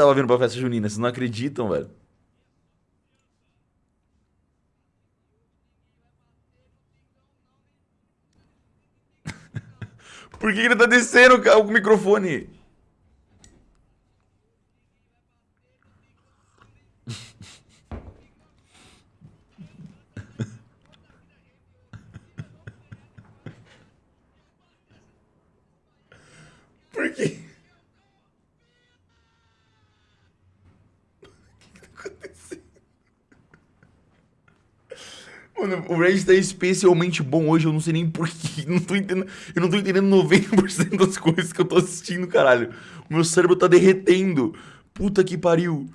tava vindo pra festa junina, vocês não acreditam, velho. Por que ele tá descendo o microfone? Por quê? Mano, o Red tá especialmente bom hoje, eu não sei nem porquê. Não tô entendendo. Eu não tô entendendo 90% das coisas que eu tô assistindo, caralho. O meu cérebro tá derretendo. Puta que pariu.